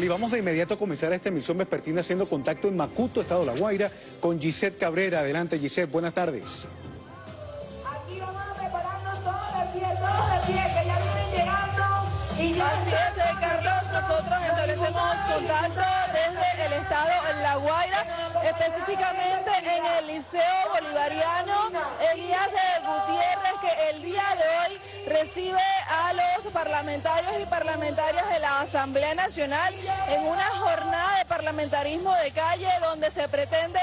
Y vamos de inmediato a comenzar esta emisión vespertina haciendo contacto en Macuto, Estado de La Guaira, con Gisette Cabrera. Adelante, Gisette, buenas tardes. Aquí vamos a prepararnos todos de pie, todos de pie, que ya vienen llegando. Y ya Así es, Carlos, nosotros establecemos contacto el estado de La Guaira, específicamente en el Liceo Bolivariano Elías Gutiérrez, que el día de hoy recibe a los parlamentarios y parlamentarias de la Asamblea Nacional en una jornada de parlamentarismo de calle donde se pretende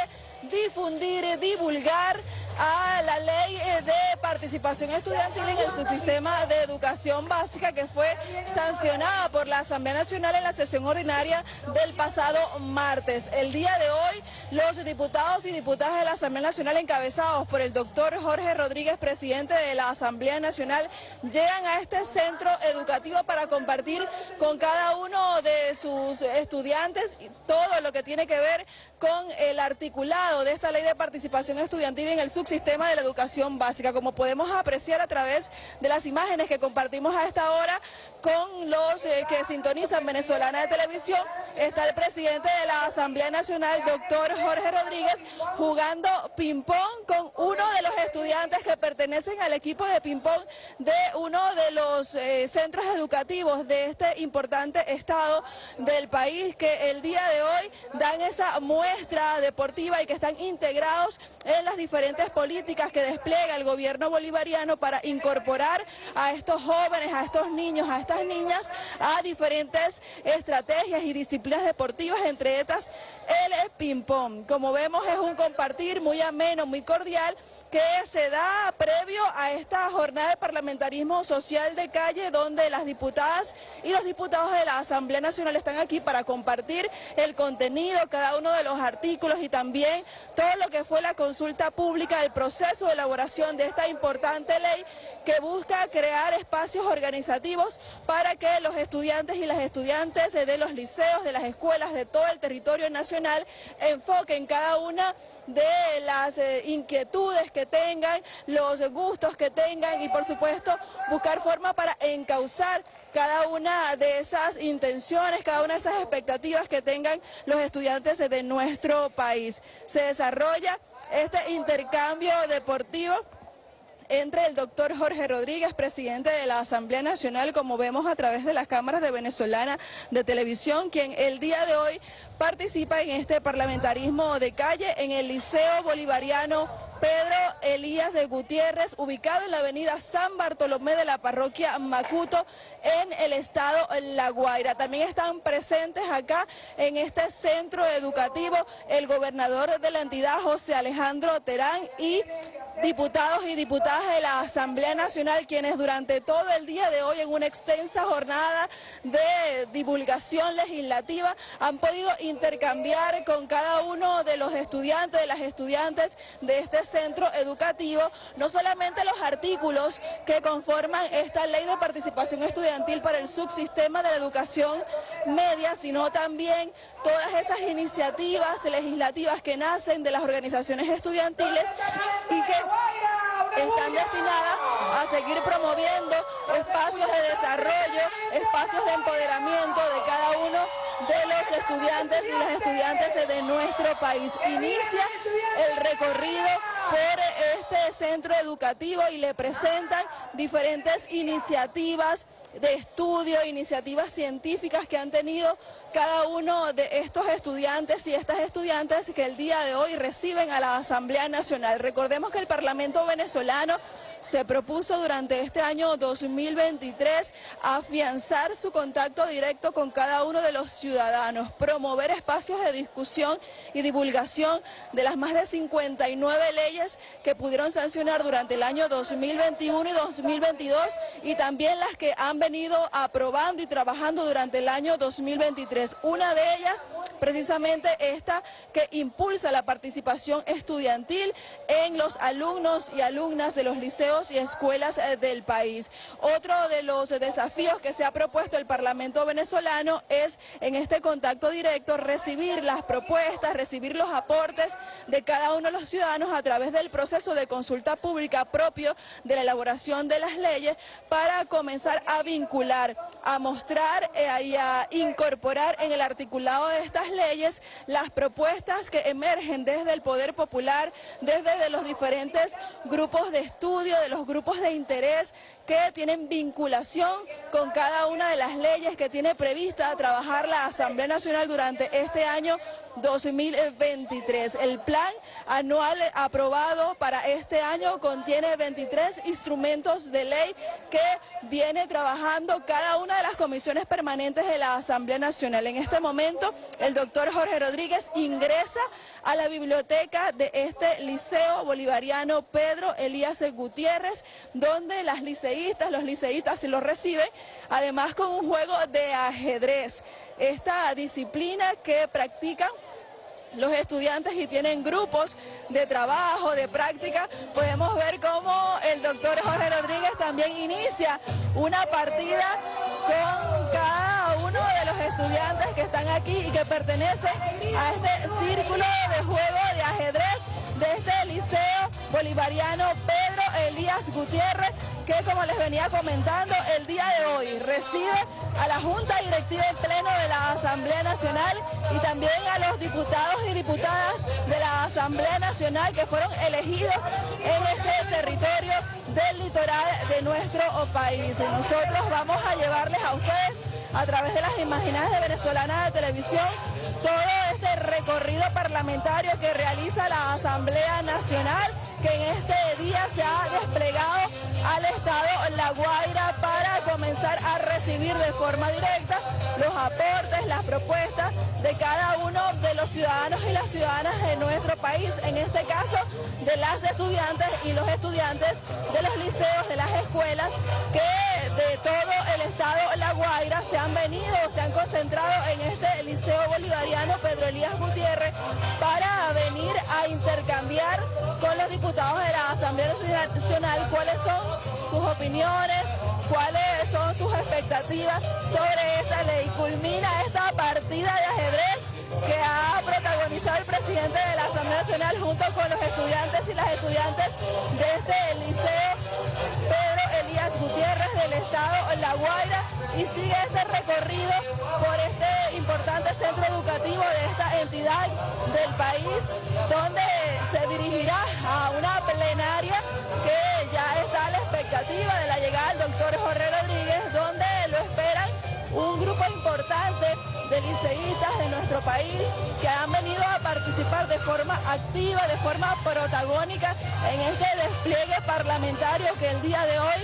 difundir, divulgar a la ley eh, de participación estudiantil en el subsistema de educación básica que fue sancionada por la Asamblea Nacional en la sesión ordinaria del pasado martes. El día de hoy, los diputados y diputadas de la Asamblea Nacional encabezados por el doctor Jorge Rodríguez, presidente de la Asamblea Nacional, llegan a este centro educativo para compartir con cada uno de sus estudiantes todo lo que tiene que ver con el articulado de esta ley de participación estudiantil en el subsistema de la educación básica, como podemos apreciar a través de las imágenes que compartimos a esta hora con los eh, que sintonizan Venezolana de Televisión, está el presidente de la Asamblea Nacional, doctor Jorge Rodríguez, jugando ping-pong con uno de los estudiantes que pertenecen al equipo de ping-pong de uno de los eh, centros educativos de este importante estado del país, que el día de hoy dan esa muestra deportiva y que están integrados en las diferentes políticas que despliega el gobierno bolivariano para incorporar a estos jóvenes, a estos niños, a estas niñas a diferentes estrategias y disciplinas deportivas, entre estas el ping-pong. Como vemos es un compartir muy ameno, muy cordial que se da previo a esta jornada de parlamentarismo social de calle donde las diputadas y los diputados de la Asamblea Nacional están aquí para compartir el contenido, cada uno de los artículos y también todo lo que fue la consulta pública, el proceso de elaboración de esta importante ley que busca crear espacios organizativos para que los estudiantes y las estudiantes de los liceos, de las escuelas de todo el territorio nacional enfoquen cada una de las eh, inquietudes que tengan, los gustos que tengan y por supuesto buscar forma para encauzar cada una de esas intenciones, cada una de esas expectativas que tengan los estudiantes de nuestro país. Se desarrolla este intercambio deportivo entre el doctor Jorge Rodríguez, presidente de la Asamblea Nacional, como vemos a través de las cámaras de Venezolana de Televisión, quien el día de hoy participa en este parlamentarismo de calle en el Liceo Bolivariano Pedro Elías de Gutiérrez, ubicado en la avenida San Bartolomé de la parroquia Macuto, en el estado La Guaira. También están presentes acá en este centro educativo el gobernador de la entidad, José Alejandro Terán, y diputados y diputadas de la Asamblea Nacional, quienes durante todo el día de hoy, en una extensa jornada de divulgación legislativa, han podido intercambiar con cada uno de los estudiantes, de las estudiantes de este centro educativo, no solamente los artículos que conforman esta ley de participación estudiantil para el subsistema de la educación media, sino también todas esas iniciativas legislativas que nacen de las organizaciones estudiantiles y que están destinadas a seguir promoviendo espacios de desarrollo, espacios de empoderamiento de cada uno de los estudiantes y las estudiantes de nuestro país. Inicia el recorrido este centro educativo y le presentan diferentes iniciativas de estudio, iniciativas científicas que han tenido cada uno de estos estudiantes y estas estudiantes que el día de hoy reciben a la Asamblea Nacional. Recordemos que el Parlamento venezolano se propuso durante este año 2023 afianzar su contacto directo con cada uno de los ciudadanos, promover espacios de discusión y divulgación de las más de 59 leyes que pudieron sancionar durante el año 2021 y 2022 y también las que han venido aprobando y trabajando durante el año 2023. Una de ellas precisamente esta que impulsa la participación estudiantil en los alumnos y alumnas de los liceos y escuelas eh, del país. Otro de los desafíos que se ha propuesto el Parlamento venezolano es en este contacto directo recibir las propuestas, recibir los aportes de cada uno de los ciudadanos a través del proceso de consulta pública propio de la elaboración de las leyes para comenzar a vincular, a mostrar eh, y a incorporar en el articulado de estas leyes las propuestas que emergen desde el Poder Popular, desde de los diferentes grupos de estudio, de los grupos de interés que tienen vinculación con cada una de las leyes que tiene prevista trabajar la Asamblea Nacional durante este año 2023. El plan anual aprobado para este año contiene 23 instrumentos de ley que viene trabajando cada una de las comisiones permanentes de la Asamblea Nacional. En este momento, el doctor Jorge Rodríguez ingresa a la biblioteca de este Liceo Bolivariano Pedro Elías Gutiérrez, donde las liceístas, los liceístas se lo reciben, además con un juego de ajedrez. Esta disciplina que practican los estudiantes y tienen grupos de trabajo, de práctica, podemos ver cómo el doctor Jorge Rodríguez también inicia una partida con cada uno de los estudiantes que están aquí y que pertenecen a este círculo de juego de ajedrez de este Liceo Bolivariano Pedro Elías Gutiérrez, que como les venía comentando, el día de hoy recibe a la Junta Directiva en Pleno de la Asamblea Nacional y también a los diputados y diputadas de la Asamblea Nacional que fueron elegidos en este territorio del litoral de nuestro país. Y nosotros vamos a llevarles a ustedes a través de las imágenes de Venezolana de Televisión todo este recorrido parlamentario que realiza la Asamblea Nacional que en este día se ha desplegado al Estado La Guaira para comenzar a recibir de forma directa los aportes, las propuestas de cada uno de los ciudadanos y las ciudadanas de nuestro país, en este caso de las estudiantes y los estudiantes de los liceos, de las escuelas, que de todo el Estado La Guaira se han venido, se han concentrado en este Liceo Bolivariano Pedro Elías Gutiérrez para venir a intercambiar con los diputados de la Asamblea Nacional cuáles son sus opiniones, cuáles son sus expectativas sobre esta ley. Culmina esta partida de ajedrez que ha protagonizado el presidente de la Asamblea Nacional junto con los estudiantes y las estudiantes de este liceo Pedro Elías Gutiérrez del Estado La Guaira y sigue este recorrido por este importante centro educativo de esta entidad del país donde se dirigirá a una plenaria que ya está a la expectativa de la llegada del doctor Jorge Rodríguez donde lo esperan un grupo importante de liceístas de nuestro país que han venido a participar de forma activa, de forma protagónica en este despliegue parlamentario que el día de hoy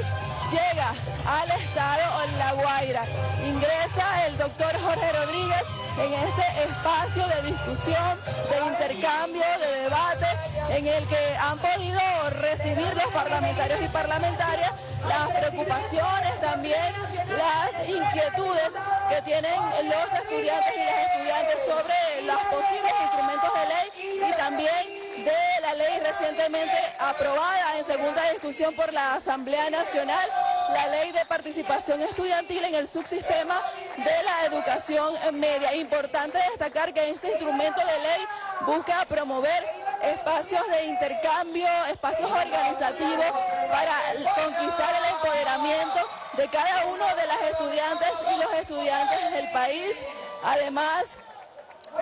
llega al estado La Guaira. Ingresa el doctor Jorge Rodríguez en este espacio de discusión, de intercambio, de debate, en el que han podido recibir los parlamentarios y parlamentarias las preocupaciones, también las inquietudes que tienen los estudiantes y las estudiantes sobre los posibles instrumentos de ley y también de la ley recientemente aprobada en segunda discusión por la Asamblea Nacional, la ley de participación estudiantil en el subsistema de la educación media. Importante destacar que este instrumento de ley busca promover espacios de intercambio, espacios organizativos para conquistar el empoderamiento de cada uno de las estudiantes y los estudiantes del país. Además,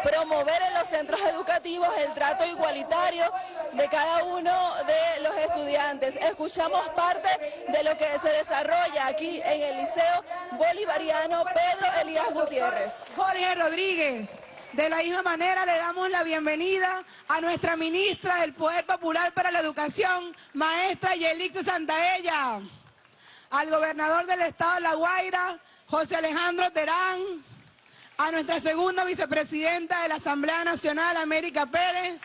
promover en los centros educativos el trato igualitario de cada uno de los estudiantes. Escuchamos parte de lo que se desarrolla aquí en el Liceo Bolivariano Pedro Elías Gutiérrez. Jorge Rodríguez. De la misma manera le damos la bienvenida a nuestra ministra del Poder Popular para la Educación, maestra Yelix Santaella, al gobernador del estado de La Guaira, José Alejandro Terán, a nuestra segunda vicepresidenta de la Asamblea Nacional, América Pérez,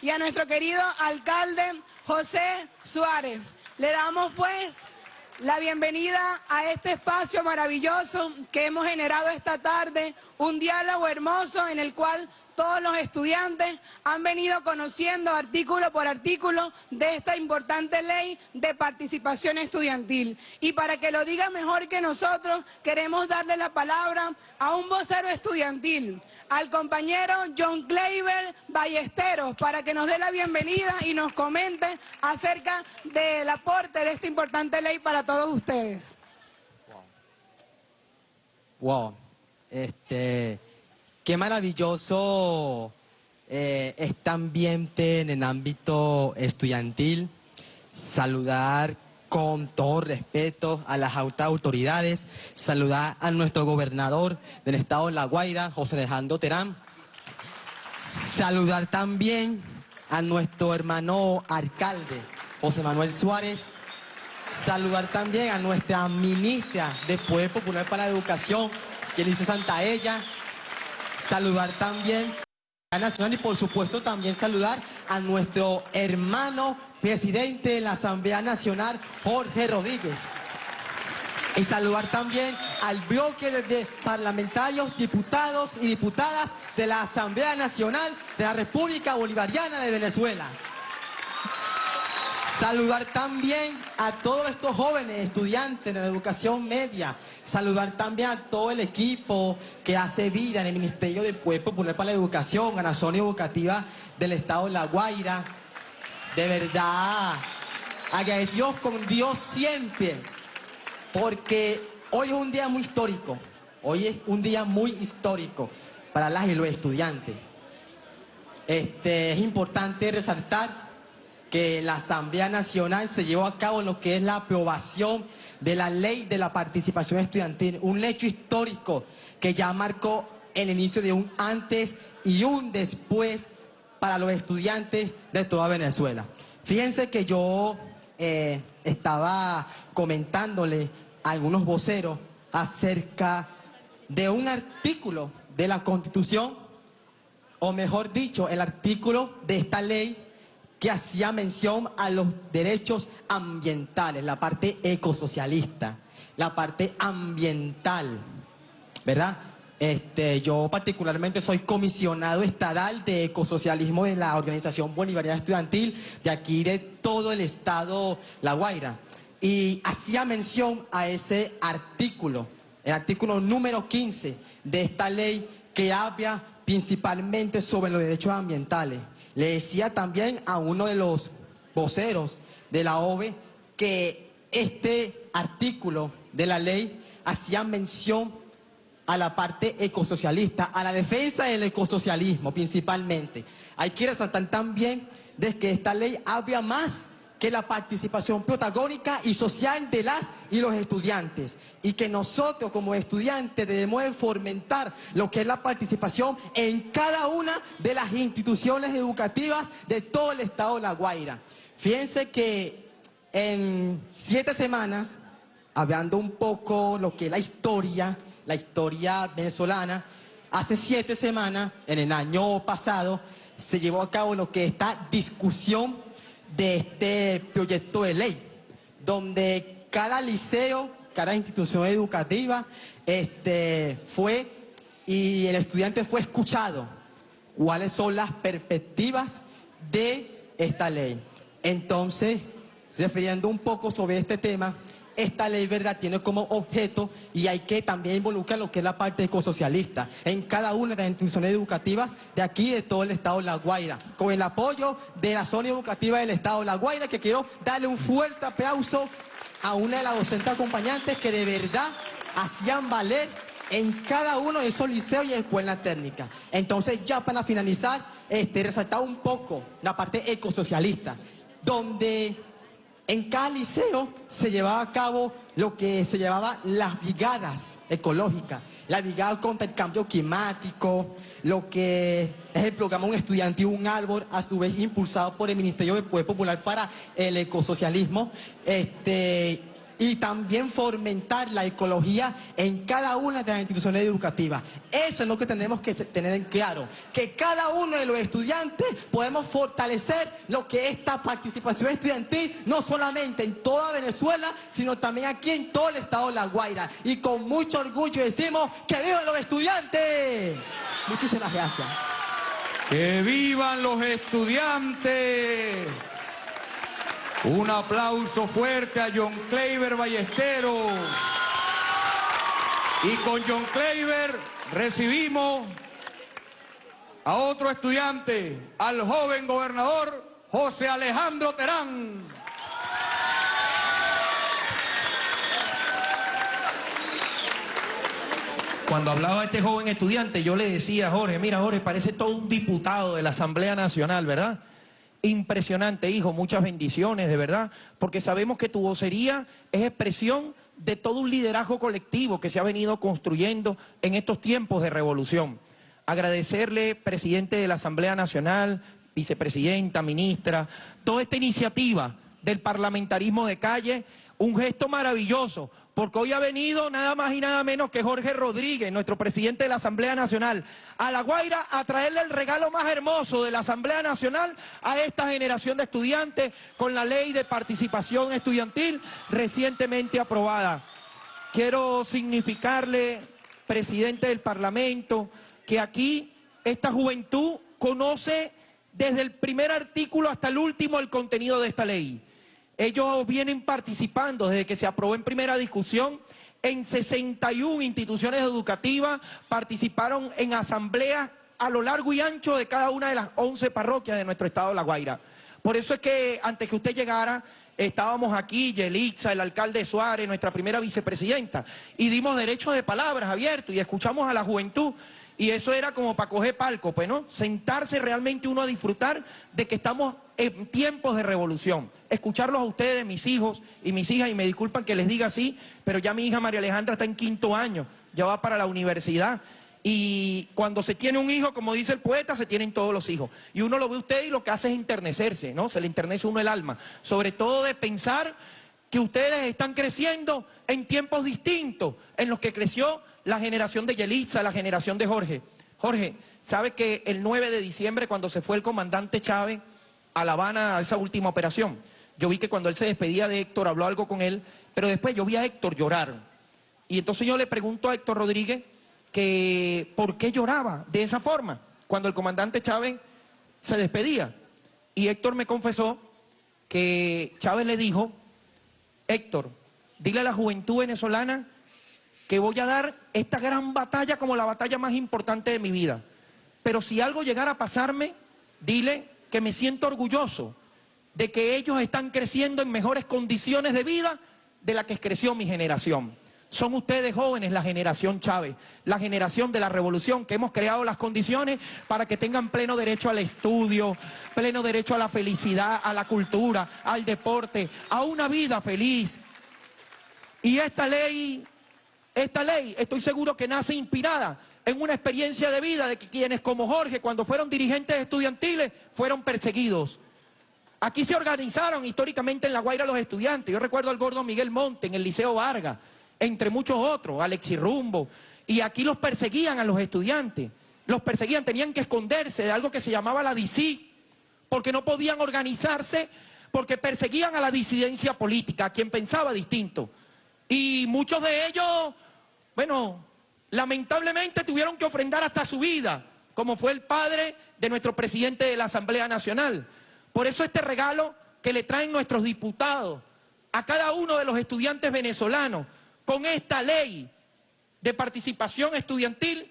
y a nuestro querido alcalde José Suárez. Le damos pues la bienvenida a este espacio maravilloso que hemos generado esta tarde, un diálogo hermoso en el cual todos los estudiantes han venido conociendo artículo por artículo de esta importante ley de participación estudiantil. Y para que lo diga mejor que nosotros, queremos darle la palabra a un vocero estudiantil, al compañero John Kleiber Ballesteros, para que nos dé la bienvenida y nos comente acerca del aporte de esta importante ley para todos ustedes. Wow, este, qué maravilloso eh, este ambiente en el ámbito estudiantil. Saludar con todo respeto a las autoridades, saludar a nuestro gobernador del estado de La Guaira, José Alejandro Terán, saludar también a nuestro hermano alcalde, José Manuel Suárez, saludar también a nuestra ministra de Poder Popular para la Educación, Yelice Santaella, saludar también a Nacional y por supuesto también saludar a nuestro hermano presidente de la Asamblea Nacional, Jorge Rodríguez. Y saludar también al bloque de parlamentarios, diputados y diputadas de la Asamblea Nacional de la República Bolivariana de Venezuela. Saludar también a todos estos jóvenes estudiantes de la educación media. Saludar también a todo el equipo que hace vida en el Ministerio del Pueblo Popular para la Educación, a la zona educativa del Estado de La Guaira. De verdad, agradecidos con Dios siempre, porque hoy es un día muy histórico. Hoy es un día muy histórico para las y los estudiantes. Este, es importante resaltar que la Asamblea Nacional se llevó a cabo lo que es la aprobación de la ley de la participación estudiantil, un hecho histórico que ya marcó el inicio de un antes y un después para los estudiantes de toda Venezuela. Fíjense que yo eh, estaba comentándole a algunos voceros acerca de un artículo de la Constitución, o mejor dicho, el artículo de esta ley que hacía mención a los derechos ambientales, la parte ecosocialista, la parte ambiental, ¿verdad? Este, yo particularmente soy comisionado estatal de ecosocialismo de la Organización Bolivariana Estudiantil de aquí de todo el estado La Guaira. Y hacía mención a ese artículo, el artículo número 15 de esta ley que habla principalmente sobre los derechos ambientales. Le decía también a uno de los voceros de la OVE que este artículo de la ley hacía mención a la parte ecosocialista, a la defensa del ecosocialismo principalmente. Hay que resaltar también de que esta ley habla más que la participación protagónica y social de las y los estudiantes y que nosotros como estudiantes debemos fomentar lo que es la participación en cada una de las instituciones educativas de todo el estado de La Guaira. Fíjense que en siete semanas, hablando un poco lo que es la historia, la historia venezolana, hace siete semanas, en el año pasado, se llevó a cabo lo que es esta discusión de este proyecto de ley, donde cada liceo, cada institución educativa este, fue y el estudiante fue escuchado cuáles son las perspectivas de esta ley. Entonces, refiriendo un poco sobre este tema, esta ley, ¿verdad?, tiene como objeto y hay que también involucrar lo que es la parte ecosocialista en cada una de las instituciones educativas de aquí, de todo el estado de La Guaira, con el apoyo de la zona educativa del estado de La Guaira, que quiero darle un fuerte aplauso a una de las docentes acompañantes que de verdad hacían valer en cada uno de esos liceos y escuelas técnicas. Entonces, ya para finalizar, este, resaltar un poco la parte ecosocialista, donde en cada liceo se llevaba a cabo lo que se llamaba las brigadas ecológicas, la brigada contra el cambio climático, lo que es el programa Un Estudiante y un Árbol, a su vez impulsado por el Ministerio del Poder Popular para el Ecosocialismo. Este, y también fomentar la ecología en cada una de las instituciones educativas. Eso es lo que tenemos que tener en claro, que cada uno de los estudiantes podemos fortalecer lo que es esta participación estudiantil, no solamente en toda Venezuela, sino también aquí en todo el estado de La Guaira. Y con mucho orgullo decimos que vivan los estudiantes. Muchísimas gracias. ¡Que vivan los estudiantes! Un aplauso fuerte a John Kleiber Ballesteros. Y con John Kleiber recibimos a otro estudiante, al joven gobernador José Alejandro Terán. cuando hablaba este joven estudiante, yo le decía a Jorge, mira Jorge, parece todo un diputado de la Asamblea Nacional, ¿verdad? Impresionante, hijo, muchas bendiciones, de verdad, porque sabemos que tu vocería es expresión de todo un liderazgo colectivo que se ha venido construyendo en estos tiempos de revolución. Agradecerle, presidente de la Asamblea Nacional, vicepresidenta, ministra, toda esta iniciativa del parlamentarismo de calle, un gesto maravilloso, porque hoy ha venido nada más y nada menos que Jorge Rodríguez, nuestro presidente de la Asamblea Nacional, a La Guaira a traerle el regalo más hermoso de la Asamblea Nacional a esta generación de estudiantes con la ley de participación estudiantil recientemente aprobada. Quiero significarle, presidente del Parlamento, que aquí esta juventud conoce desde el primer artículo hasta el último el contenido de esta ley. Ellos vienen participando desde que se aprobó en primera discusión en 61 instituciones educativas, participaron en asambleas a lo largo y ancho de cada una de las 11 parroquias de nuestro estado de La Guaira. Por eso es que antes que usted llegara, estábamos aquí, Yelixa, el alcalde Suárez, nuestra primera vicepresidenta, y dimos derecho de palabras abiertos y escuchamos a la juventud y eso era como para coger palco, pues, ¿no? Sentarse realmente uno a disfrutar de que estamos en tiempos de revolución. Escucharlos a ustedes, mis hijos y mis hijas, y me disculpan que les diga así, pero ya mi hija María Alejandra está en quinto año, ya va para la universidad. Y cuando se tiene un hijo, como dice el poeta, se tienen todos los hijos. Y uno lo ve usted y lo que hace es internecerse, ¿no? Se le internece uno el alma. Sobre todo de pensar que ustedes están creciendo en tiempos distintos en los que creció la generación de Yelitza, la generación de Jorge. Jorge, ¿sabe que el 9 de diciembre, cuando se fue el comandante Chávez a La Habana a esa última operación, yo vi que cuando él se despedía de Héctor, habló algo con él, pero después yo vi a Héctor llorar. Y entonces yo le pregunto a Héctor Rodríguez que por qué lloraba de esa forma cuando el comandante Chávez se despedía. Y Héctor me confesó que Chávez le dijo, Héctor, dile a la juventud venezolana que voy a dar esta gran batalla como la batalla más importante de mi vida. Pero si algo llegara a pasarme, dile que me siento orgulloso de que ellos están creciendo en mejores condiciones de vida de la que creció mi generación. Son ustedes jóvenes, la generación Chávez, la generación de la revolución, que hemos creado las condiciones para que tengan pleno derecho al estudio, pleno derecho a la felicidad, a la cultura, al deporte, a una vida feliz. Y esta ley esta ley, estoy seguro que nace inspirada en una experiencia de vida de quienes como Jorge, cuando fueron dirigentes estudiantiles, fueron perseguidos. Aquí se organizaron históricamente en La Guaira los estudiantes. Yo recuerdo al gordo Miguel Monte en el Liceo Vargas, entre muchos otros, Alexi Rumbo. Y aquí los perseguían a los estudiantes. Los perseguían, tenían que esconderse de algo que se llamaba la DC, porque no podían organizarse, porque perseguían a la disidencia política, a quien pensaba distinto. Y muchos de ellos bueno, lamentablemente tuvieron que ofrendar hasta su vida, como fue el padre de nuestro presidente de la Asamblea Nacional. Por eso este regalo que le traen nuestros diputados a cada uno de los estudiantes venezolanos con esta ley de participación estudiantil,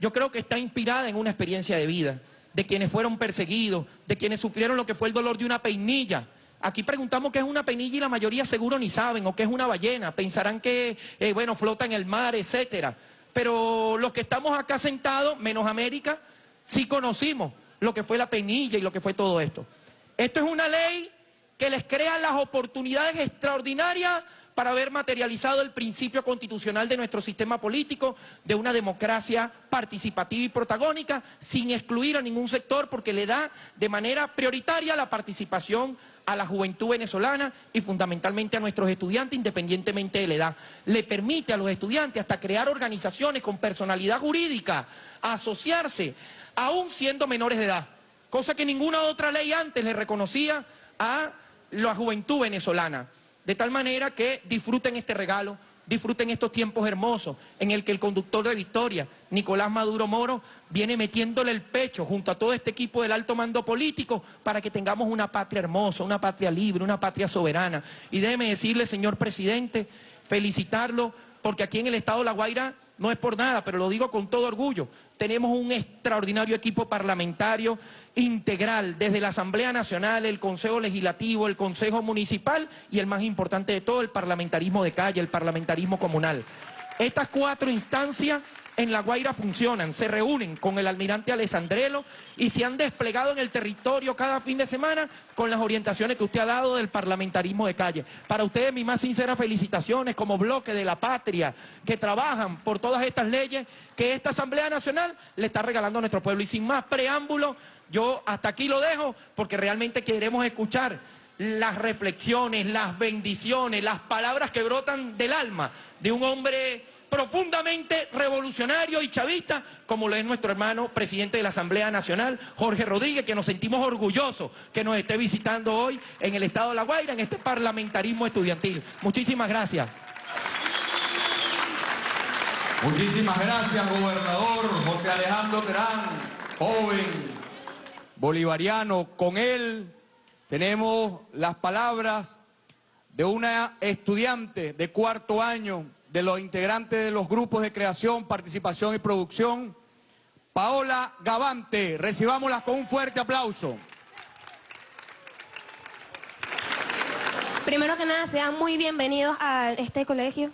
yo creo que está inspirada en una experiencia de vida, de quienes fueron perseguidos, de quienes sufrieron lo que fue el dolor de una peinilla, Aquí preguntamos qué es una penilla y la mayoría seguro ni saben, o qué es una ballena. Pensarán que, eh, bueno, flota en el mar, etcétera. Pero los que estamos acá sentados, menos América, sí conocimos lo que fue la penilla y lo que fue todo esto. Esto es una ley que les crea las oportunidades extraordinarias para haber materializado el principio constitucional de nuestro sistema político, de una democracia participativa y protagónica, sin excluir a ningún sector, porque le da de manera prioritaria la participación a la juventud venezolana y fundamentalmente a nuestros estudiantes, independientemente de la edad. Le permite a los estudiantes hasta crear organizaciones con personalidad jurídica, asociarse, aún siendo menores de edad, cosa que ninguna otra ley antes le reconocía a la juventud venezolana. De tal manera que disfruten este regalo, disfruten estos tiempos hermosos en el que el conductor de Victoria, Nicolás Maduro Moro, viene metiéndole el pecho junto a todo este equipo del alto mando político para que tengamos una patria hermosa, una patria libre, una patria soberana. Y déjeme decirle, señor presidente, felicitarlo, porque aquí en el estado de La Guaira no es por nada, pero lo digo con todo orgullo, tenemos un extraordinario equipo parlamentario integral, desde la Asamblea Nacional, el Consejo Legislativo, el Consejo Municipal y el más importante de todo, el parlamentarismo de calle, el parlamentarismo comunal. Estas cuatro instancias en La Guaira funcionan, se reúnen con el almirante Alessandrelo y se han desplegado en el territorio cada fin de semana con las orientaciones que usted ha dado del parlamentarismo de calle. Para ustedes mis más sinceras felicitaciones como bloque de la patria que trabajan por todas estas leyes que esta Asamblea Nacional le está regalando a nuestro pueblo. Y sin más preámbulo, yo hasta aquí lo dejo porque realmente queremos escuchar las reflexiones, las bendiciones, las palabras que brotan del alma de un hombre profundamente revolucionario y chavista, como lo es nuestro hermano presidente de la Asamblea Nacional, Jorge Rodríguez, que nos sentimos orgullosos que nos esté visitando hoy en el estado de La Guaira, en este parlamentarismo estudiantil. Muchísimas gracias. Muchísimas gracias, gobernador José Alejandro Terán, joven bolivariano. Con él tenemos las palabras de una estudiante de cuarto año de los integrantes de los grupos de creación, participación y producción, Paola Gavante. Recibámosla con un fuerte aplauso. Primero que nada, sean muy bienvenidos a este colegio.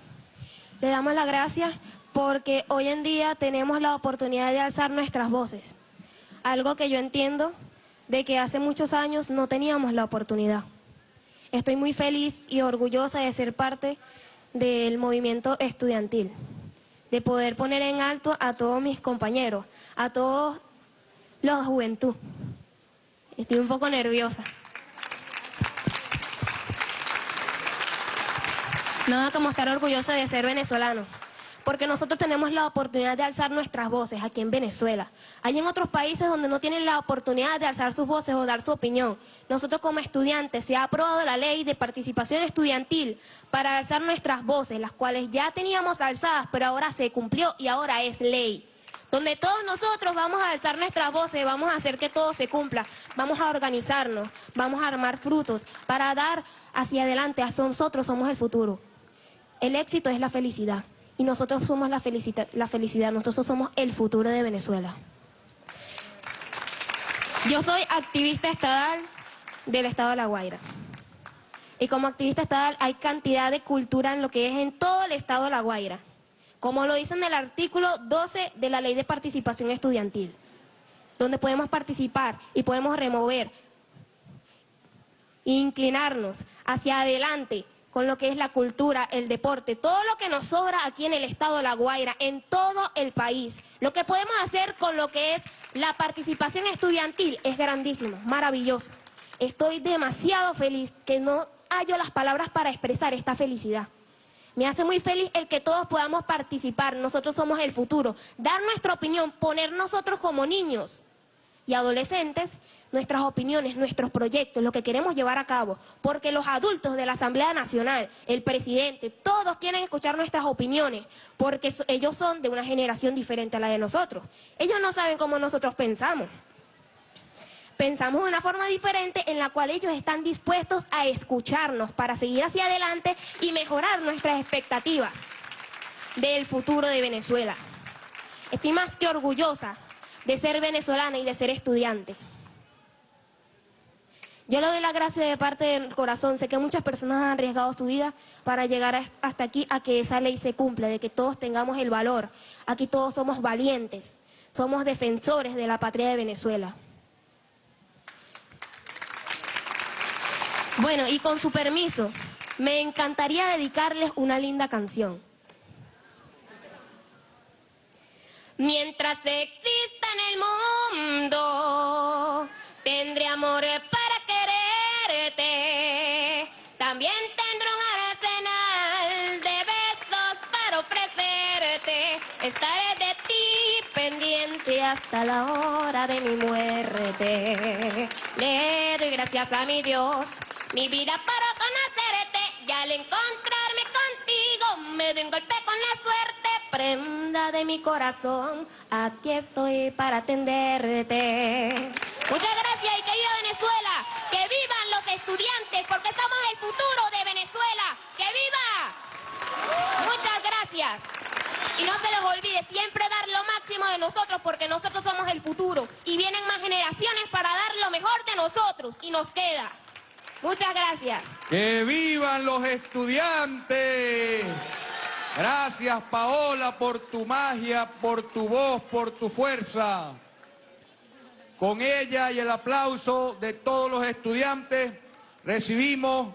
Le damos las gracias porque hoy en día tenemos la oportunidad de alzar nuestras voces. Algo que yo entiendo de que hace muchos años no teníamos la oportunidad. Estoy muy feliz y orgullosa de ser parte del movimiento estudiantil, de poder poner en alto a todos mis compañeros, a todos la juventud. Estoy un poco nerviosa. Nada como estar orgullosa de ser venezolano porque nosotros tenemos la oportunidad de alzar nuestras voces aquí en Venezuela. Hay en otros países donde no tienen la oportunidad de alzar sus voces o dar su opinión. Nosotros como estudiantes se ha aprobado la ley de participación estudiantil para alzar nuestras voces, las cuales ya teníamos alzadas, pero ahora se cumplió y ahora es ley donde todos nosotros vamos a alzar nuestras voces, vamos a hacer que todo se cumpla, vamos a organizarnos, vamos a armar frutos para dar hacia adelante, hacia nosotros somos el futuro. El éxito es la felicidad y nosotros somos la, la felicidad, nosotros somos el futuro de Venezuela. Yo soy activista estadal del estado de La Guaira. Y como activista estadal hay cantidad de cultura en lo que es en todo el estado de La Guaira. Como lo dice en el artículo 12 de la Ley de Participación Estudiantil, donde podemos participar y podemos remover, inclinarnos hacia adelante con lo que es la cultura, el deporte, todo lo que nos sobra aquí en el estado de La Guaira, en todo el país. Lo que podemos hacer con lo que es la participación estudiantil es grandísimo, maravilloso. Estoy demasiado feliz que no hallo las palabras para expresar esta felicidad. Me hace muy feliz el que todos podamos participar, nosotros somos el futuro, dar nuestra opinión, poner nosotros como niños y adolescentes nuestras opiniones, nuestros proyectos, lo que queremos llevar a cabo, porque los adultos de la Asamblea Nacional, el presidente, todos quieren escuchar nuestras opiniones, porque ellos son de una generación diferente a la de nosotros. Ellos no saben cómo nosotros pensamos. Pensamos de una forma diferente en la cual ellos están dispuestos a escucharnos para seguir hacia adelante y mejorar nuestras expectativas del futuro de Venezuela. Estoy más que orgullosa de ser venezolana y de ser estudiante. Yo le doy la gracia de parte del corazón. Sé que muchas personas han arriesgado su vida para llegar hasta aquí a que esa ley se cumpla, de que todos tengamos el valor. Aquí todos somos valientes, somos defensores de la patria de Venezuela. Bueno, y con su permiso, me encantaría dedicarles una linda canción. Mientras exista en el mundo, tendré amores para también tendré un arsenal de besos para ofrecerte. Estaré de ti pendiente hasta la hora de mi muerte. Le doy gracias a mi Dios, mi vida para conocerte. Y al encontrarme contigo, me doy un golpe con la suerte. Prenda de mi corazón, aquí estoy para atenderte. Muchas gracias y que viva Venezuela, que vivan los estudiantes, porque somos el futuro de Venezuela. ¡Que viva! Muchas gracias. Y no se les olvide siempre dar lo máximo de nosotros, porque nosotros somos el futuro. Y vienen más generaciones para dar lo mejor de nosotros, y nos queda. Muchas gracias. ¡Que vivan los estudiantes! Gracias, Paola, por tu magia, por tu voz, por tu fuerza. Con ella y el aplauso de todos los estudiantes, recibimos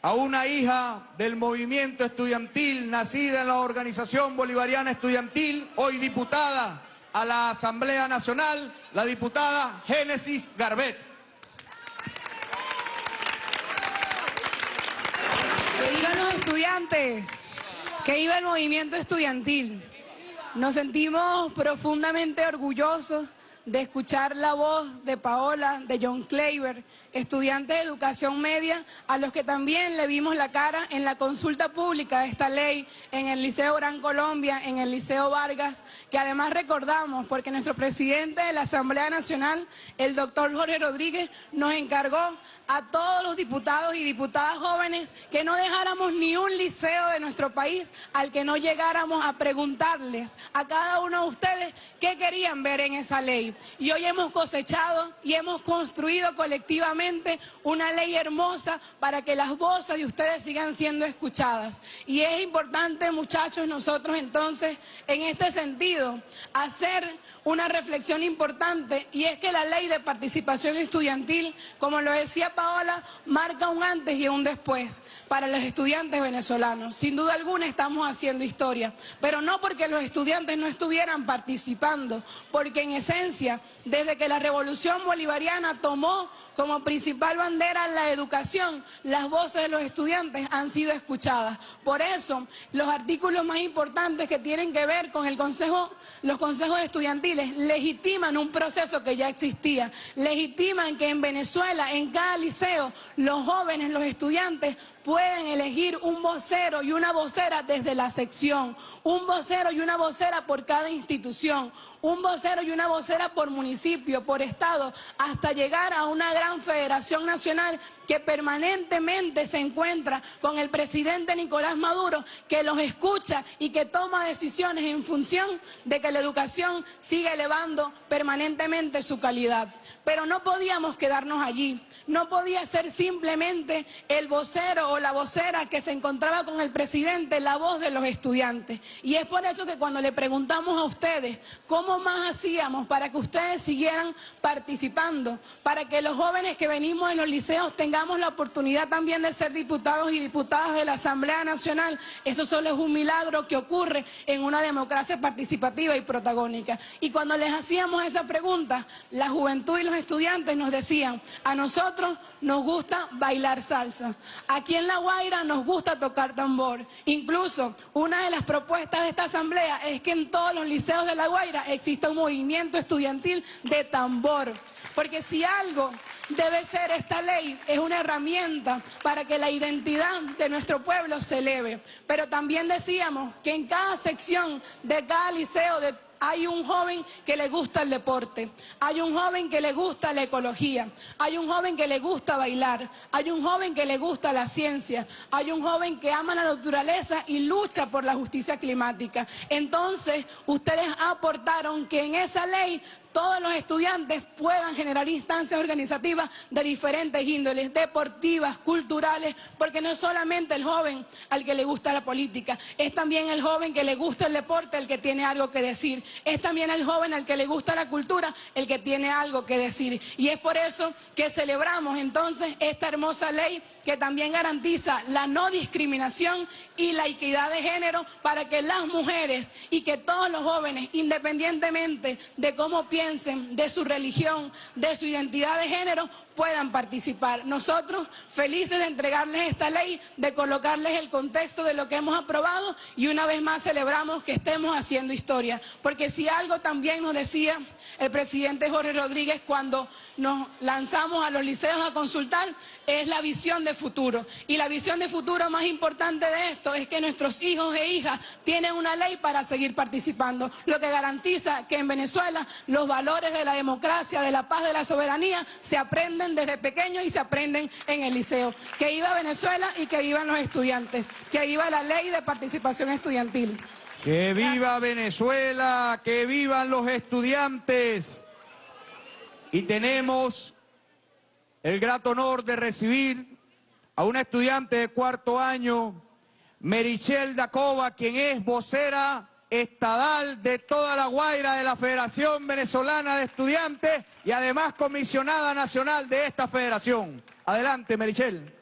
a una hija del movimiento estudiantil, nacida en la Organización Bolivariana Estudiantil, hoy diputada a la Asamblea Nacional, la diputada Génesis Garbet. Que vivan los estudiantes, que viva el movimiento estudiantil. Nos sentimos profundamente orgullosos de escuchar la voz de Paola, de John Kleiber, estudiantes de educación media, a los que también le vimos la cara en la consulta pública de esta ley en el Liceo Gran Colombia, en el Liceo Vargas, que además recordamos porque nuestro presidente de la Asamblea Nacional, el doctor Jorge Rodríguez, nos encargó a todos los diputados y diputadas jóvenes que no dejáramos ni un liceo de nuestro país al que no llegáramos a preguntarles a cada uno de ustedes qué querían ver en esa ley. Y hoy hemos cosechado y hemos construido colectivamente una ley hermosa para que las voces de ustedes sigan siendo escuchadas. Y es importante, muchachos, nosotros entonces, en este sentido, hacer una reflexión importante y es que la ley de participación estudiantil, como lo decía Paola, marca un antes y un después para los estudiantes venezolanos. Sin duda alguna estamos haciendo historia, pero no porque los estudiantes no estuvieran participando, porque en esencia, desde que la revolución bolivariana tomó como principal bandera la educación, las voces de los estudiantes han sido escuchadas. Por eso, los artículos más importantes que tienen que ver con el consejo, los consejos estudiantiles legitiman un proceso que ya existía, legitiman que en Venezuela, en cada liceo, los jóvenes, los estudiantes pueden elegir un vocero y una vocera desde la sección, un vocero y una vocera por cada institución, un vocero y una vocera por municipio, por estado, hasta llegar a una gran federación nacional que permanentemente se encuentra con el presidente Nicolás Maduro, que los escucha y que toma decisiones en función de que la educación siga elevando permanentemente su calidad. Pero no podíamos quedarnos allí, no podía ser simplemente el vocero o la vocera que se encontraba con el presidente, la voz de los estudiantes. Y es por eso que cuando le preguntamos a ustedes cómo más hacíamos para que ustedes siguieran participando, para que los jóvenes que venimos en los liceos tengamos la oportunidad también de ser diputados y diputadas de la Asamblea Nacional, eso solo es un milagro que ocurre en una democracia participativa y protagónica. Y cuando les hacíamos esa pregunta, la juventud y los estudiantes nos decían, a nosotros nos gusta bailar salsa, aquí en La Guaira nos gusta tocar tambor. Incluso una de las propuestas de esta asamblea es que en todos los liceos de La Guaira exista un movimiento estudiantil de tambor. Porque si algo debe ser esta ley, es una herramienta para que la identidad de nuestro pueblo se eleve. Pero también decíamos que en cada sección de cada liceo, de hay un joven que le gusta el deporte, hay un joven que le gusta la ecología, hay un joven que le gusta bailar, hay un joven que le gusta la ciencia, hay un joven que ama la naturaleza y lucha por la justicia climática. Entonces, ustedes aportaron que en esa ley todos los estudiantes puedan generar instancias organizativas de diferentes índoles, deportivas, culturales, porque no es solamente el joven al que le gusta la política, es también el joven que le gusta el deporte el que tiene algo que decir, es también el joven al que le gusta la cultura el que tiene algo que decir. Y es por eso que celebramos entonces esta hermosa ley que también garantiza la no discriminación y la equidad de género para que las mujeres y que todos los jóvenes, independientemente de cómo piensen, de su religión, de su identidad de género, puedan participar. Nosotros felices de entregarles esta ley, de colocarles el contexto de lo que hemos aprobado y una vez más celebramos que estemos haciendo historia. Porque si algo también nos decía el presidente Jorge Rodríguez cuando nos lanzamos a los liceos a consultar, es la visión de futuro. Y la visión de futuro más importante de esto es que nuestros hijos e hijas tienen una ley para seguir participando, lo que garantiza que en Venezuela los valores de la democracia, de la paz, de la soberanía se aprenden desde pequeños y se aprenden en el liceo. Que iba Venezuela y que vivan los estudiantes, que viva la ley de participación estudiantil. Que viva Venezuela, que vivan los estudiantes. Y tenemos el grato honor de recibir a una estudiante de cuarto año, Merichel Dacova, quien es vocera estadal de toda la Guaira de la Federación Venezolana de Estudiantes y además comisionada nacional de esta federación. Adelante, Merichel.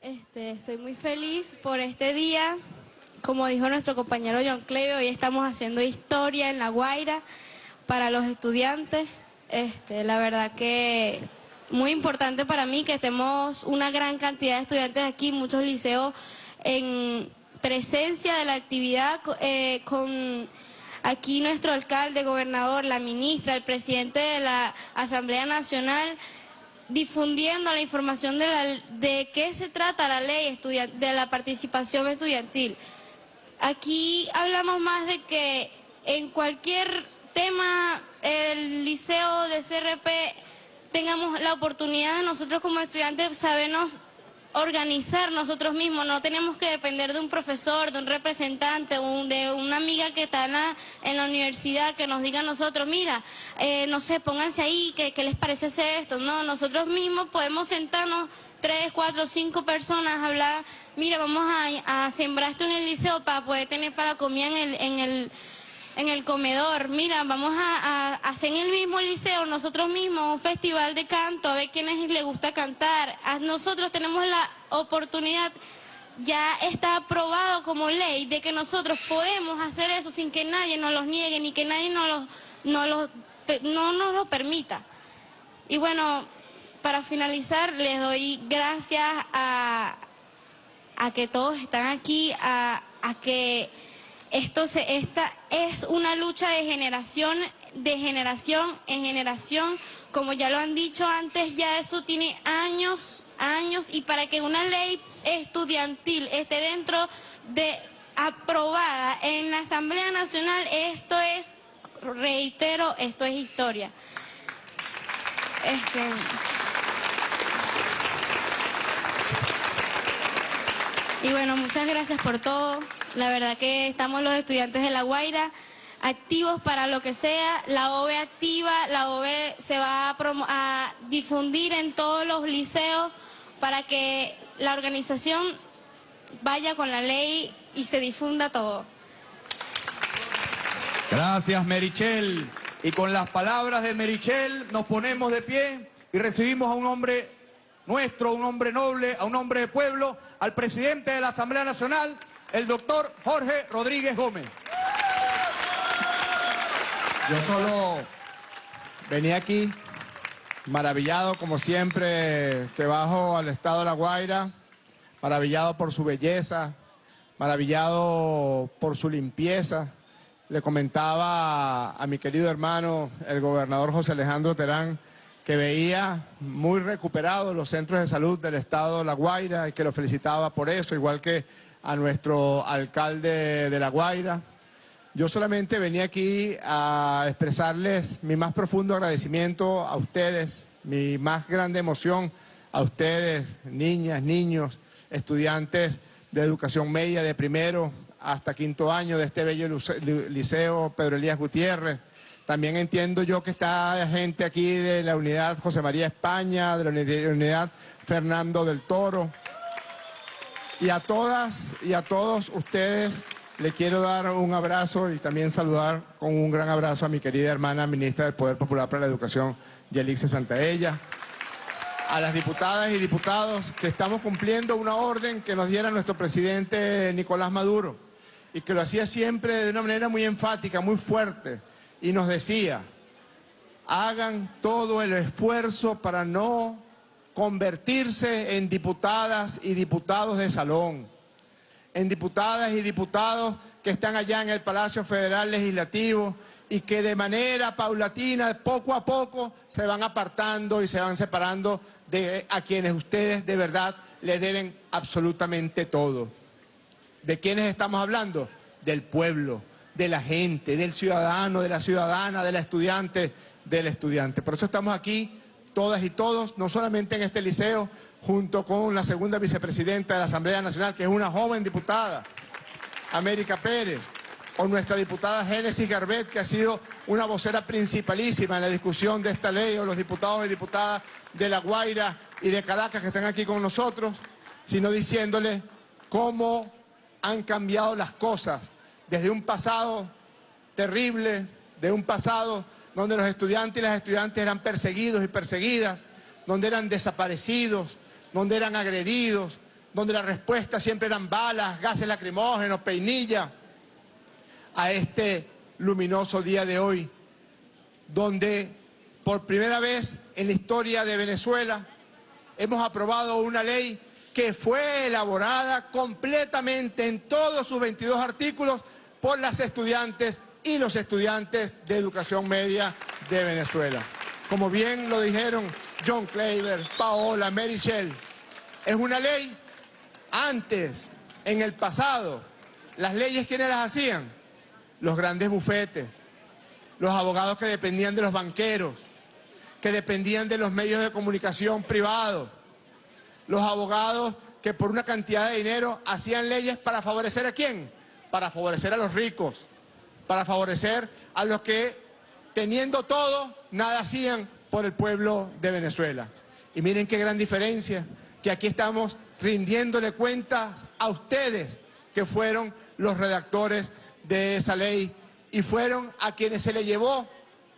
Este, estoy muy feliz por este día. Como dijo nuestro compañero John Cleve, hoy estamos haciendo historia en La Guaira para los estudiantes. Este, la verdad que muy importante para mí que estemos una gran cantidad de estudiantes aquí, muchos liceos en presencia de la actividad eh, con aquí nuestro alcalde, gobernador, la ministra, el presidente de la Asamblea Nacional, difundiendo la información de, la, de qué se trata la ley de la participación estudiantil. Aquí hablamos más de que en cualquier tema el liceo de CRP tengamos la oportunidad de nosotros como estudiantes sabernos organizar nosotros mismos, no tenemos que depender de un profesor, de un representante, de una amiga que está en la, universidad que nos diga a nosotros, mira, eh, no sé, pónganse ahí, ¿qué, les parece hacer esto? No, nosotros mismos podemos sentarnos tres, cuatro, cinco personas a hablar, mira, vamos a, sembrar esto en el liceo para poder tener para comer en el... En el en el comedor, mira, vamos a, hacer en el mismo liceo nosotros mismos un festival de canto, a ver quiénes les gusta cantar. nosotros tenemos la oportunidad, ya está aprobado como ley, de que nosotros podemos hacer eso sin que nadie nos los niegue, ni que nadie nos, no nos lo permita. Y bueno, para finalizar, les doy gracias a, a que todos están aquí, a, a que esto se, esta es una lucha de generación, de generación en generación. Como ya lo han dicho antes, ya eso tiene años, años, y para que una ley estudiantil esté dentro de aprobada en la Asamblea Nacional, esto es, reitero, esto es historia. Este, y bueno, muchas gracias por todo. La verdad que estamos los estudiantes de La Guaira activos para lo que sea. La OVE activa, la OVE se va a, a difundir en todos los liceos para que la organización vaya con la ley y se difunda todo. Gracias, Merichel. Y con las palabras de Merichel nos ponemos de pie y recibimos a un hombre nuestro, un hombre noble, a un hombre de pueblo, al presidente de la Asamblea Nacional, el doctor Jorge Rodríguez Gómez. Yo solo venía aquí maravillado, como siempre, que bajo al estado de La Guaira, maravillado por su belleza, maravillado por su limpieza. Le comentaba a mi querido hermano, el gobernador José Alejandro Terán, que veía muy recuperados los centros de salud del estado de La Guaira y que lo felicitaba por eso, igual que a nuestro alcalde de La Guaira. Yo solamente venía aquí a expresarles mi más profundo agradecimiento a ustedes, mi más grande emoción a ustedes, niñas, niños, estudiantes de educación media de primero hasta quinto año de este bello liceo Pedro Elías Gutiérrez. También entiendo yo que está gente aquí de la unidad José María España, de la unidad Fernando del Toro, y a todas y a todos ustedes le quiero dar un abrazo y también saludar con un gran abrazo a mi querida hermana ministra del Poder Popular para la Educación, Yelixe Santaella. A las diputadas y diputados que estamos cumpliendo una orden que nos diera nuestro presidente Nicolás Maduro y que lo hacía siempre de una manera muy enfática, muy fuerte y nos decía, hagan todo el esfuerzo para no convertirse en diputadas y diputados de salón, en diputadas y diputados que están allá en el Palacio Federal Legislativo y que de manera paulatina, poco a poco, se van apartando y se van separando de a quienes ustedes de verdad le deben absolutamente todo. ¿De quiénes estamos hablando? Del pueblo, de la gente, del ciudadano, de la ciudadana, de la estudiante, del estudiante. Por eso estamos aquí todas y todos, no solamente en este liceo, junto con la segunda vicepresidenta de la Asamblea Nacional, que es una joven diputada, América Pérez, o nuestra diputada Génesis Garbet, que ha sido una vocera principalísima en la discusión de esta ley, o los diputados y diputadas de La Guaira y de Caracas que están aquí con nosotros, sino diciéndole cómo han cambiado las cosas desde un pasado terrible, de un pasado donde los estudiantes y las estudiantes eran perseguidos y perseguidas, donde eran desaparecidos, donde eran agredidos, donde la respuesta siempre eran balas, gases lacrimógenos, peinilla, a este luminoso día de hoy, donde por primera vez en la historia de Venezuela hemos aprobado una ley que fue elaborada completamente en todos sus 22 artículos por las estudiantes y los estudiantes de educación media de Venezuela. Como bien lo dijeron John Claver, Paola, Mary Shell, es una ley antes, en el pasado, las leyes ¿quiénes las hacían? Los grandes bufetes, los abogados que dependían de los banqueros, que dependían de los medios de comunicación privados, los abogados que por una cantidad de dinero hacían leyes para favorecer a quién? Para favorecer a los ricos, para favorecer a los que teniendo todo, nada hacían por el pueblo de Venezuela. Y miren qué gran diferencia, que aquí estamos rindiéndole cuentas a ustedes que fueron los redactores de esa ley y fueron a quienes se le llevó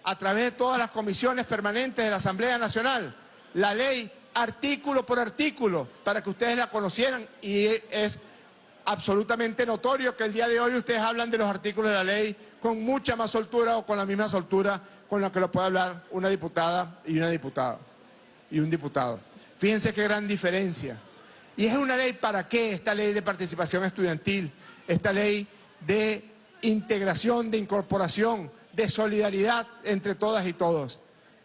a través de todas las comisiones permanentes de la Asamblea Nacional la ley artículo por artículo para que ustedes la conocieran y es absolutamente notorio que el día de hoy ustedes hablan de los artículos de la ley con mucha más soltura o con la misma soltura con la que lo puede hablar una diputada y una diputada y un diputado. Fíjense qué gran diferencia. ¿Y es una ley para qué esta ley de participación estudiantil? Esta ley de integración, de incorporación, de solidaridad entre todas y todos.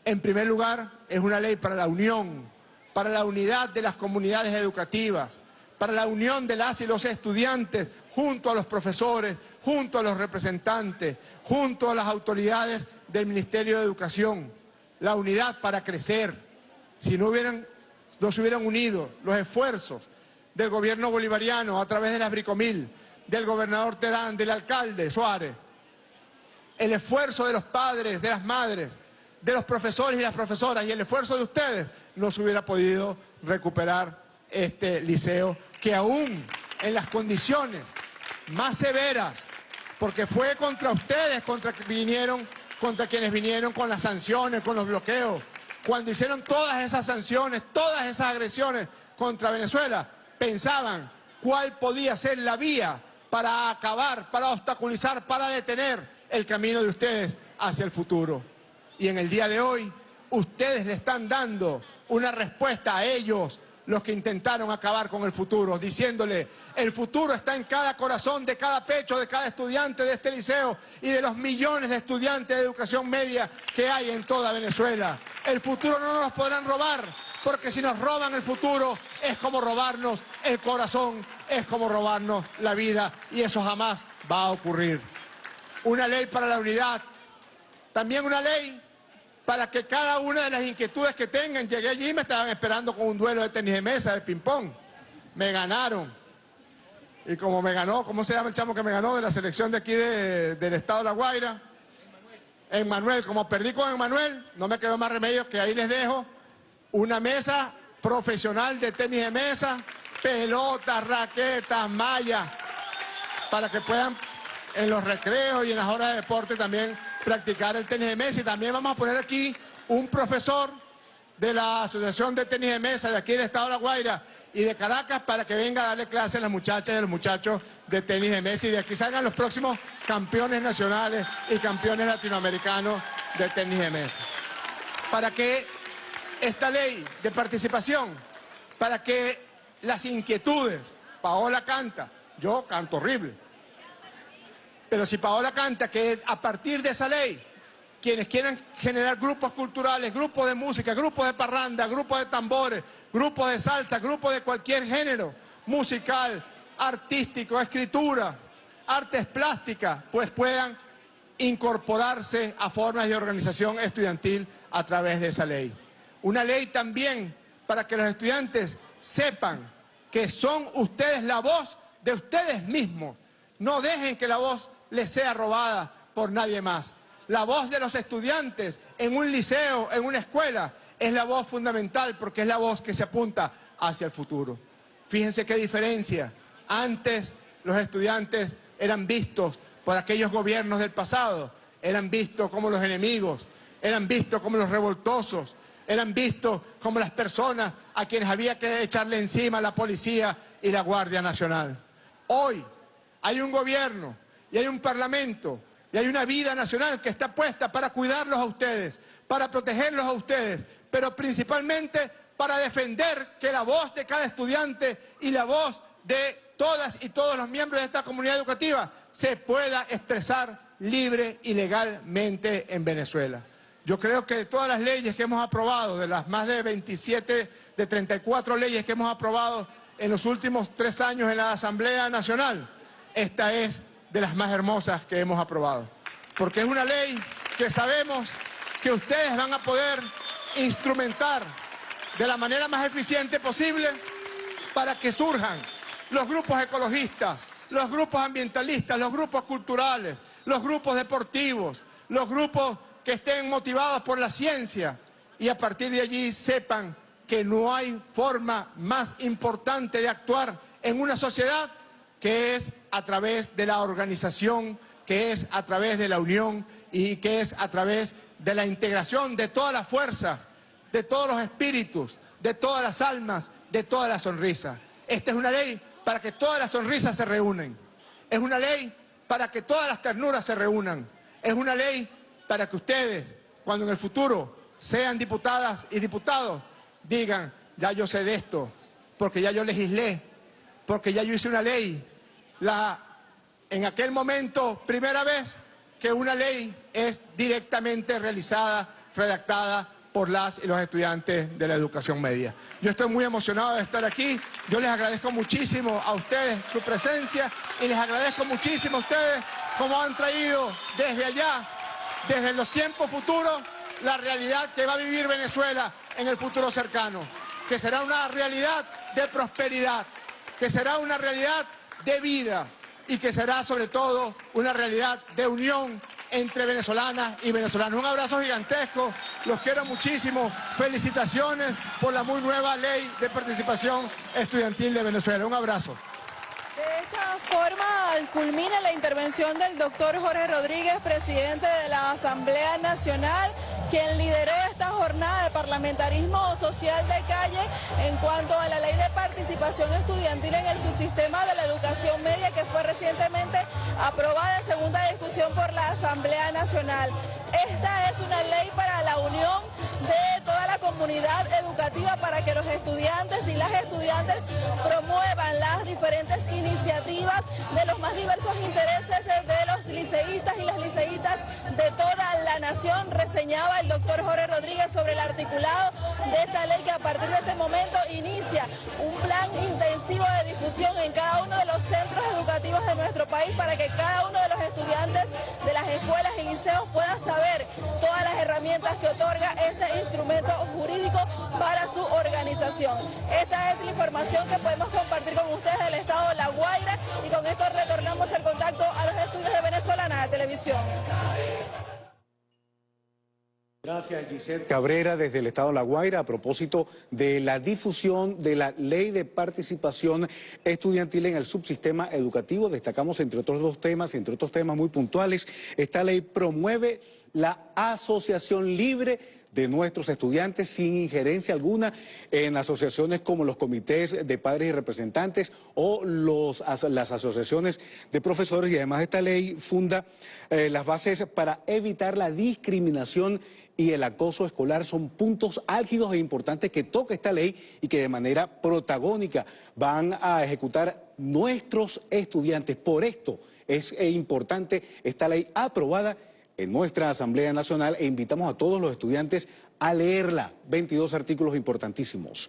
En primer lugar, es una ley para la unión, para la unidad de las comunidades educativas, para la unión de las y los estudiantes junto a los profesores, junto a los representantes, junto a las autoridades del Ministerio de Educación. La unidad para crecer. Si no hubieran no se hubieran unido los esfuerzos del gobierno bolivariano a través de las Bricomil, del gobernador Terán, del alcalde Suárez, el esfuerzo de los padres, de las madres, de los profesores y las profesoras y el esfuerzo de ustedes, no se hubiera podido recuperar este liceo que aún en las condiciones más severas, porque fue contra ustedes, contra, vinieron, contra quienes vinieron con las sanciones, con los bloqueos, cuando hicieron todas esas sanciones, todas esas agresiones contra Venezuela, pensaban cuál podía ser la vía para acabar, para obstaculizar, para detener el camino de ustedes hacia el futuro. Y en el día de hoy, ustedes le están dando una respuesta a ellos, los que intentaron acabar con el futuro, diciéndole, el futuro está en cada corazón, de cada pecho, de cada estudiante de este liceo y de los millones de estudiantes de educación media que hay en toda Venezuela. El futuro no nos podrán robar, porque si nos roban el futuro es como robarnos el corazón, es como robarnos la vida y eso jamás va a ocurrir. Una ley para la unidad, también una ley para que cada una de las inquietudes que tengan, llegué allí y me estaban esperando con un duelo de tenis de mesa, de ping-pong. Me ganaron. Y como me ganó, ¿cómo se llama el chamo que me ganó de la selección de aquí del estado de La Guaira? Emmanuel, como perdí con Emmanuel, no me quedó más remedio que ahí les dejo una mesa profesional de tenis de mesa, pelotas, raquetas, mallas, para que puedan en los recreos y en las horas de deporte también practicar el tenis de mesa. Y también vamos a poner aquí un profesor de la Asociación de Tenis de Mesa de aquí del Estado de La Guaira y de Caracas para que venga a darle clase a las muchachas y a los muchachos de tenis de mesa. Y de aquí salgan los próximos campeones nacionales y campeones latinoamericanos de tenis de mesa. Para que esta ley de participación, para que las inquietudes, Paola canta, yo canto horrible, pero si Paola canta que a partir de esa ley, quienes quieran generar grupos culturales, grupos de música, grupos de parranda, grupos de tambores, grupos de salsa, grupos de cualquier género musical, artístico, escritura, artes plásticas, pues puedan incorporarse a formas de organización estudiantil a través de esa ley. Una ley también para que los estudiantes sepan que son ustedes la voz de ustedes mismos. No dejen que la voz les sea robada por nadie más. La voz de los estudiantes en un liceo, en una escuela, es la voz fundamental porque es la voz que se apunta hacia el futuro. Fíjense qué diferencia. Antes los estudiantes eran vistos por aquellos gobiernos del pasado, eran vistos como los enemigos, eran vistos como los revoltosos, eran vistos como las personas a quienes había que echarle encima la policía y la Guardia Nacional. Hoy hay un gobierno y hay un parlamento y hay una vida nacional que está puesta para cuidarlos a ustedes, para protegerlos a ustedes, pero principalmente para defender que la voz de cada estudiante y la voz de todas y todos los miembros de esta comunidad educativa se pueda expresar libre y legalmente en Venezuela. Yo creo que de todas las leyes que hemos aprobado, de las más de 27, de 34 leyes que hemos aprobado en los últimos tres años en la Asamblea Nacional, esta es de las más hermosas que hemos aprobado. Porque es una ley que sabemos que ustedes van a poder instrumentar de la manera más eficiente posible para que surjan los grupos ecologistas, los grupos ambientalistas, los grupos culturales, los grupos deportivos, los grupos que estén motivados por la ciencia y a partir de allí sepan que no hay forma más importante de actuar en una sociedad que es a través de la organización, que es a través de la unión y que es a través de la integración de todas las fuerzas, de todos los espíritus, de todas las almas, de todas las sonrisas. Esta es una ley para que todas las sonrisas se reúnen. Es una ley para que todas las ternuras se reúnan. Es una ley para que ustedes, cuando en el futuro sean diputadas y diputados, digan, ya yo sé de esto, porque ya yo legislé, porque ya yo hice una ley. La, en aquel momento, primera vez que una ley es directamente realizada, redactada por las y los estudiantes de la educación media. Yo estoy muy emocionado de estar aquí, yo les agradezco muchísimo a ustedes su presencia y les agradezco muchísimo a ustedes cómo han traído desde allá, desde los tiempos futuros, la realidad que va a vivir Venezuela en el futuro cercano, que será una realidad de prosperidad, que será una realidad de vida y que será sobre todo una realidad de unión entre venezolanas y venezolanos. Un abrazo gigantesco, los quiero muchísimo, felicitaciones por la muy nueva ley de participación estudiantil de Venezuela. Un abrazo. De esta forma culmina la intervención del doctor Jorge Rodríguez, presidente de la Asamblea Nacional, quien lideró esta jornada de parlamentarismo social de calle en cuanto a la ley de participación estudiantil en el subsistema de la educación media que fue recientemente aprobada en segunda discusión por la Asamblea Nacional. Esta es una ley para la unión de toda la comunidad educativa para que los estudiantes y las estudiantes promuevan las diferentes iniciativas de los más diversos intereses de los liceístas y las liceístas Reseñaba el doctor Jorge Rodríguez sobre el articulado de esta ley que a partir de este momento inicia un plan intensivo de difusión en cada uno de los centros educativos de nuestro país para que cada uno de los estudiantes de las escuelas y liceos pueda saber todas las herramientas que otorga este instrumento jurídico para su organización. Esta es la información que podemos compartir con ustedes del estado de La Guaira y con esto retornamos el contacto a los estudios de Venezolana de Televisión. Gracias, Giselle Cabrera, desde el Estado de La Guaira, a propósito de la difusión de la Ley de Participación Estudiantil en el subsistema educativo. Destacamos, entre otros dos temas, entre otros temas muy puntuales, esta ley promueve la asociación libre de nuestros estudiantes sin injerencia alguna en asociaciones como los comités de padres y representantes o los, las asociaciones de profesores y además esta ley funda eh, las bases para evitar la discriminación y el acoso escolar son puntos álgidos e importantes que toca esta ley y que de manera protagónica van a ejecutar nuestros estudiantes. Por esto es eh, importante esta ley aprobada en nuestra Asamblea Nacional e invitamos a todos los estudiantes a leerla. 22 artículos importantísimos.